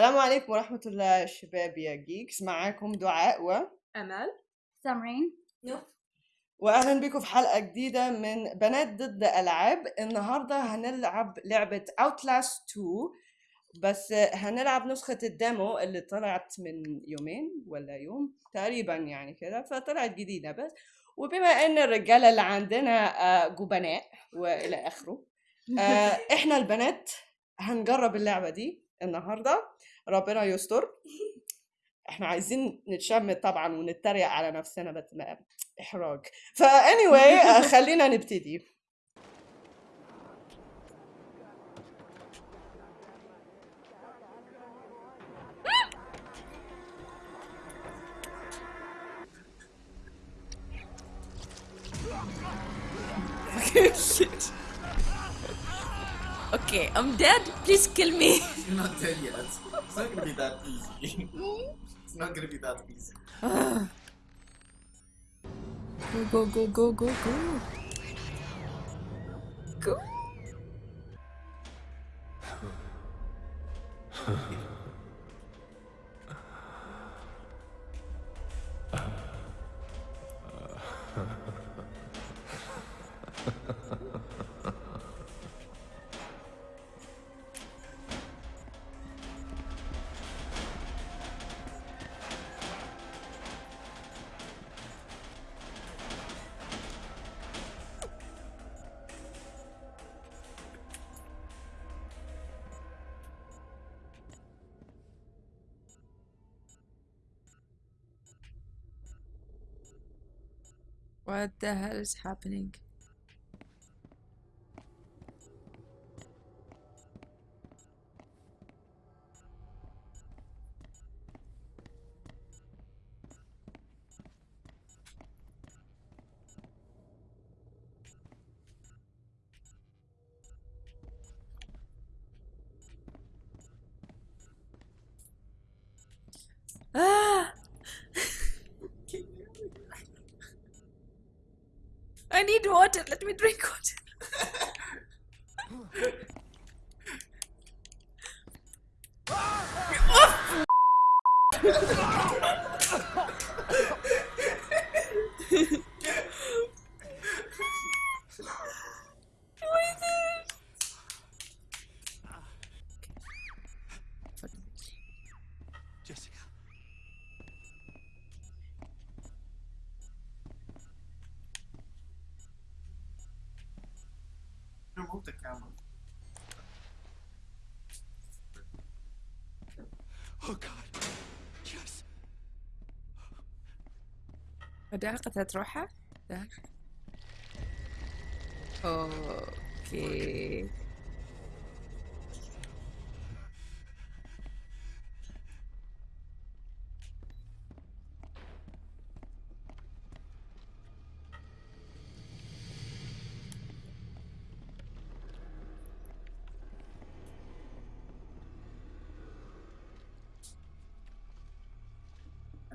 السلام عليكم ورحمة الله شباب يا جيكس معاكم دعاء و أمل. سامرين. وأهلا بكم في حلقة جديدة من بنات ضد ألعاب. النهاردة هنلعب لعبة Outlast 2 بس هنلعب نسخة الديمو اللي طلعت من يومين ولا يوم تقريبا يعني كده فطلعت جديدة بس. وبما إن الرجالة اللي عندنا آه، جبناء وإلى آخره آه، إحنا البنات هنجرب اللعبة دي النهاردة. ربنا يستر إحنا عايزين نتشمت طبعا ونتريق على نفسنا بس ما إحراج فا anyway خلينا نبتدي Shit. Okay, I'm dead. Please kill me. You're not dead yet. It's not gonna be that easy. it's not gonna be that easy. Go, go, go, go, go, go. Go. What the hell is happening? Ah! I need water. Let me drink water. وده قتلت روحها ده أوكي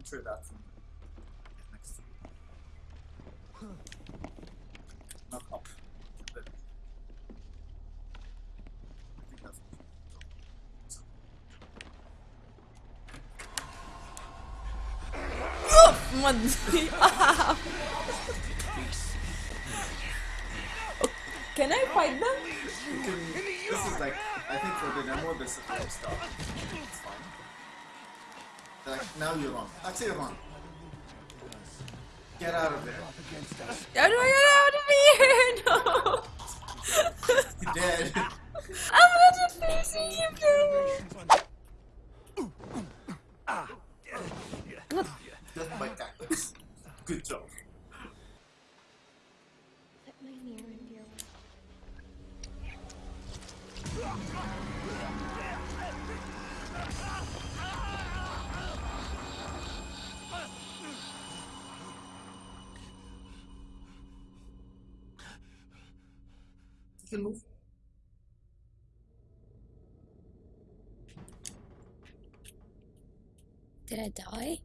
through that. Not up. There. I think that's. من Can I fight them? Can, this is like, I think for the demo, this is you start. It's fine. Like, now you're on. Actually, you're on. Get out of there. How do I get out of here? No! You're dead. I'm not facing you, please! Death by cactus. Good job. Did I die?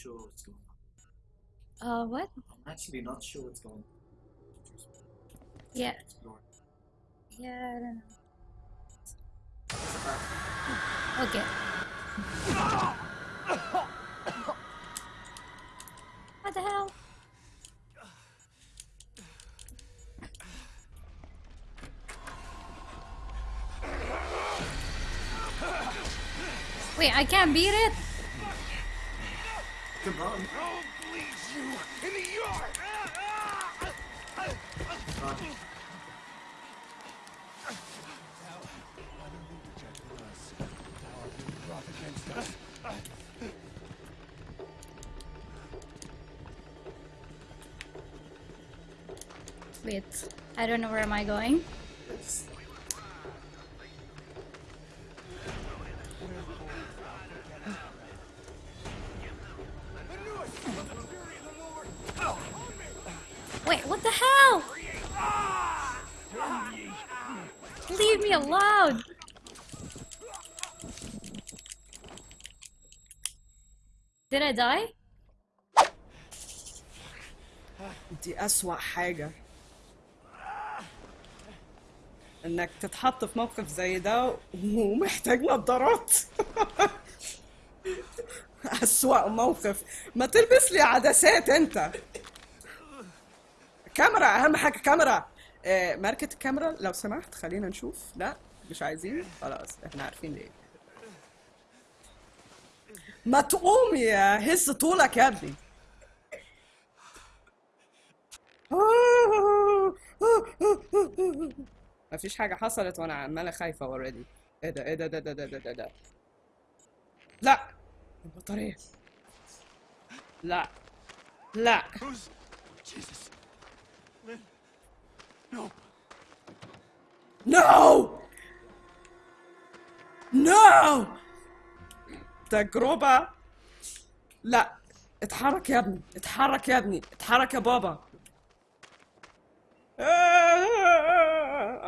Sure what's going on. Uh, what? I'm actually not sure what's going on. Yeah. Yeah, I don't know. It's a back. Okay. What the hell? Wait, I can't beat it? Come on. Run. Wait, I don't know where am I going. Die? دي أسوأ حاجة. إنك تتحط في موقف زي ده ومحتاج نظارات. أسوأ موقف. ما تلبس لي عدسات أنت. كاميرا أهم حاجة كاميرا. آه، ماركة الكاميرا لو سمحت خلينا نشوف. لا مش عايزين. خلاص إحنا عارفين ليه. ما تقوم يا هز طولك يا ابني مفيش حاجة حصلت وأنا عمالة خايفة اوريدي إيه ده إيه ده ده ده ده ده ده, ده. لا البطارية لا لا. Jesus. Lynn. No. تجربة. لا اتحرك يا ابني اتحرك يا ابني اتحرك يا بابا.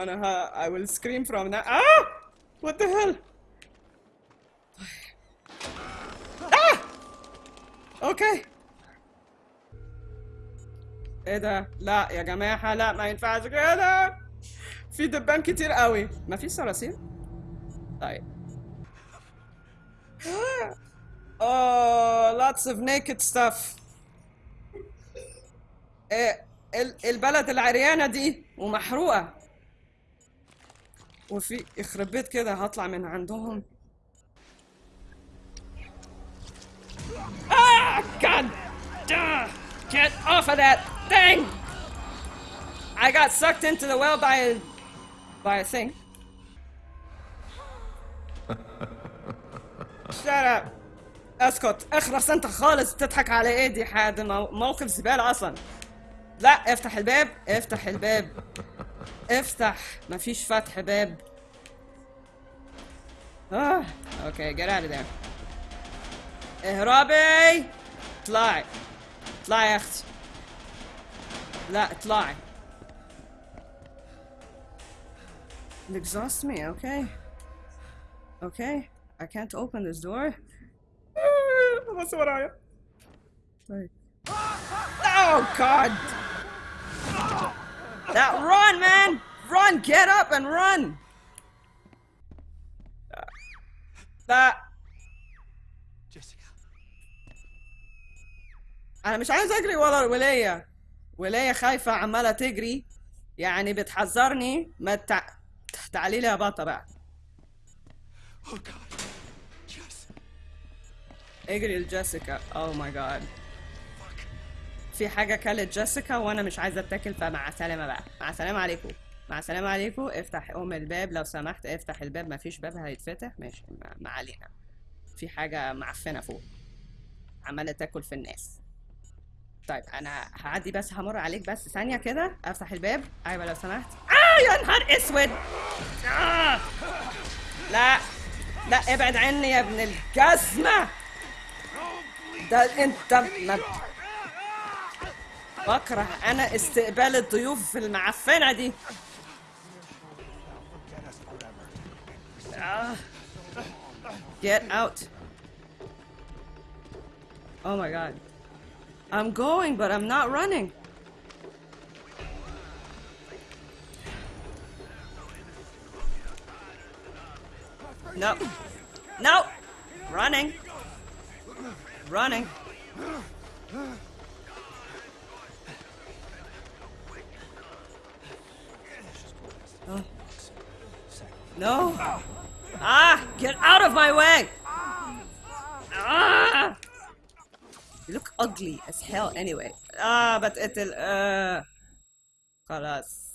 أنا ها I will scream from now. ah what the hell? ah أوكي إيه ده؟ لا يا جماعة لا ما ينفعش كده. في دبان كتير قوي. ما في صراصير طيب. Oh lots of naked stuff إيه ال- البلد العريانة دي ومحروقة وفي يخرب بيت كده هطلع من عندهم Ah, God! Duh. Get off of that thing! I got sucked into the well by a by a thing. Up. اسكت. اخرس انت خالص. بتضحك على إيه؟ دي حاجة مو- موقف زبالة أصلا. لا افتح الباب. افتح الباب. افتح. مفيش فتح باب. آه أوكي of there. اهربي اطلعي. اطلعي يا أختي. لا اطلعي. It exhausts me, okay? I can't open this door. بص ورايا. طيب. Oh God! Now run, man! Run! Get up and run! Jessica. أنا مش عايز أجري ورا الولايه ولاية خايفة عمالة تجري يعني بتحذرني ما تع... تعالي لي يا بطة بقى Oh God. اجري لجيسيكا. اوه ماي جاد في حاجة كلت جيسيكا وأنا مش عايزة أتاكل فمع السلامة بقى. مع السلامة عليكم. مع السلامة عليكم. افتح ام الباب. لو سمحت افتح الباب. مفيش باب هيتفتح. ماشي. ما, علينا. في حاجة معفنة فوق. عمالة تاكل في الناس. طيب أنا هعدي بس. همر عليك بس. ثانية كده. افتح الباب. أيوه لو سمحت. آه يا نهار أسود! آه. لا. لا ابعد عني يا ابن الجزمة! ده انت ما بكره انا استقبال الضيوف المعفنه دي آه. Get out Oh my god. I'm going, but I'm not running. No. No! Running. Running. Oh. No! Ah! Get out of my way! Ah! You look ugly as hell anyway. Ah, but it'll uh خلاص.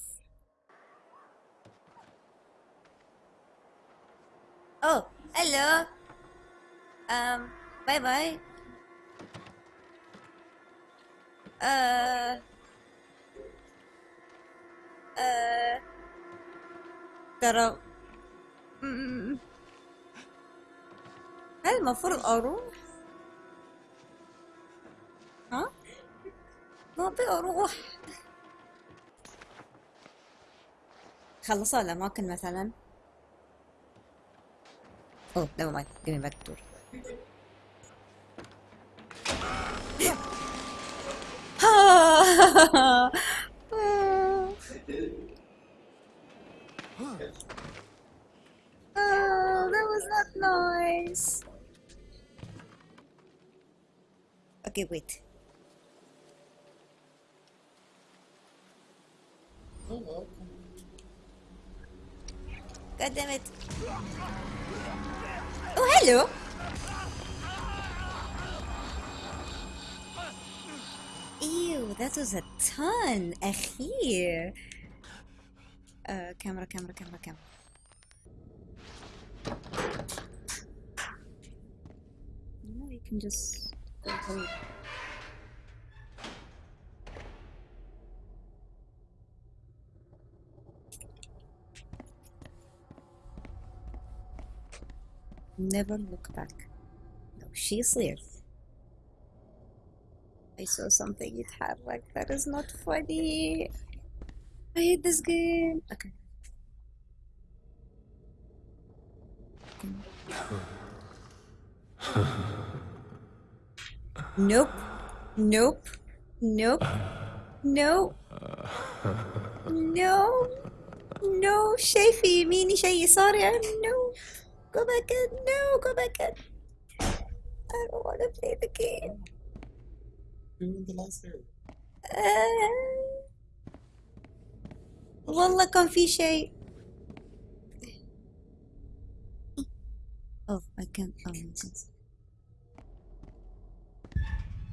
Oh, hello. Um, bye bye. ترى. هل المفروض أروح؟ ها؟ ما أبي أروح خلصوا الأماكن مثلا Oh, never mind. Give me back. Oh, that was not nice. Okay, wait. God damn it. Oh, hello. Ew, that was a ton. أخير. Uh, camera, camera, camera, camera. No, you can just go home. Never look back. No, she's there. I saw something يتحرك. That is not funny. I hate this game. Okay. Nope. Nope. Nope. No. No. No. شايفي يميني شيء يساري no. Go back in. No. Go back in. I don't want to play the game. Who in the last area? Uh, Lola Confiche. Oh, I can't find this.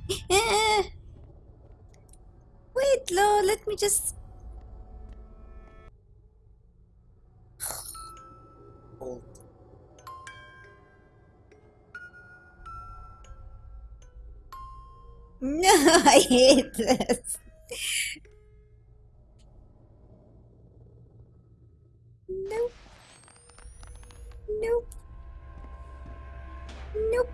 Wait, Lo, let me just No, I hate this. Nope. Nope. Nope.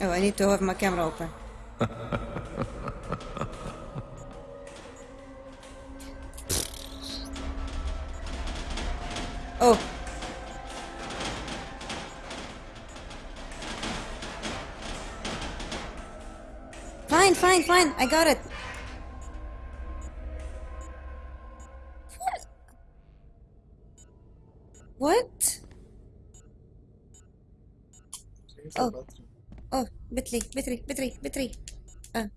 Oh, I need to have my camera open. Fine, fine, fine. I got it. What? Change Oh. the bathroom. Oh, battery, battery, battery, battery. Uh,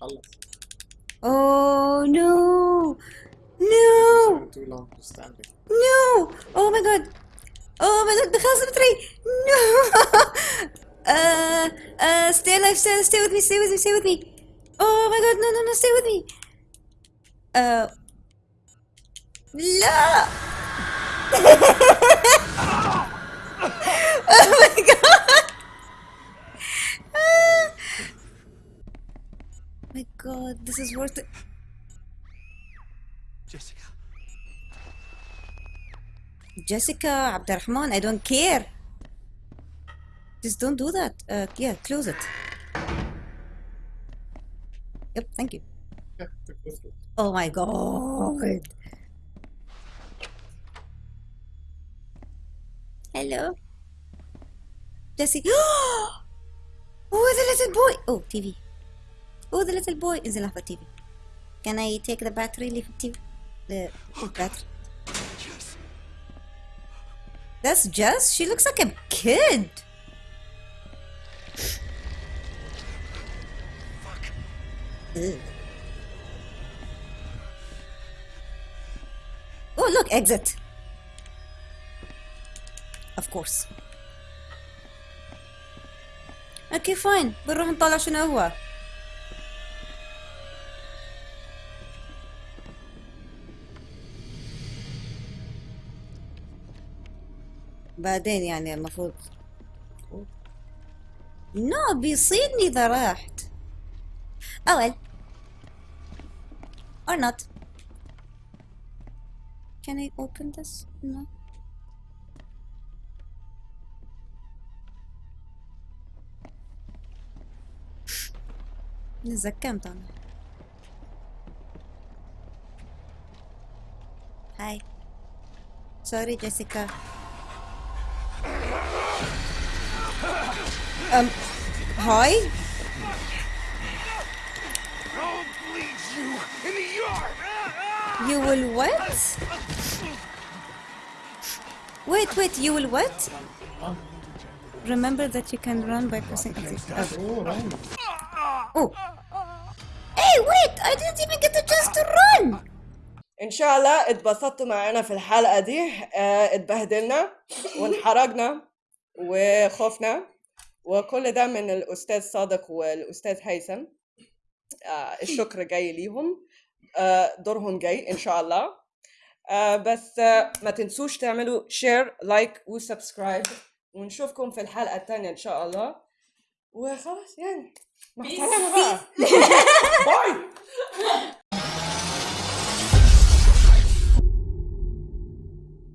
خلص. oh no! No! Too long to standing. No! Oh my god! Oh my god, بخلص البطارية! No! uh, uh, stay alive, stay, stay with me, stay with me, stay with me! Oh my god, no, no, no, stay with me! Uh, لا! oh my god! Ah. my god, this is worth it. Jessica. Jessica, Abdurrahman, I don't care. Just don't do that. Uh, yeah, close it. Yep, thank you. Oh my god. Hello? Jesse. oh, the little boy. Oh, TV. Oh, the little boy is in the TV. Can I take the battery, leave TV? The battery. That's Jess? She looks like a kid. Oh, look, exit. Of course. أوكي فاين بنروح نطلع شنو هو بعدين يعني المفروض نو بيصيدني إذا رحت Oh well. Or not. Can I open this? No. Не закантан. Hi. Sorry, Jessica. Um, hi? In the yard! You will what? Wait, wait, you will what? Remember that you can run by pressing X. Oh. Hey, wait! I didn't even get the chance to run! ان شاء الله اتبسطتوا معنا في الحلقة دي آه، اتبهدلنا وانحرجنا وخفنا وكل ده من الاستاذ صادق والاستاذ هيثم آه، آه، الشكر جاي ليهم. آه، دورهم جاي إن شاء الله. آه، بس ما تنسوش تعملوا شير لايك وسبسكرايب. ونشوفكم في الحلقة الثانية إن شاء الله. وخلاص يعني مع السلامه باي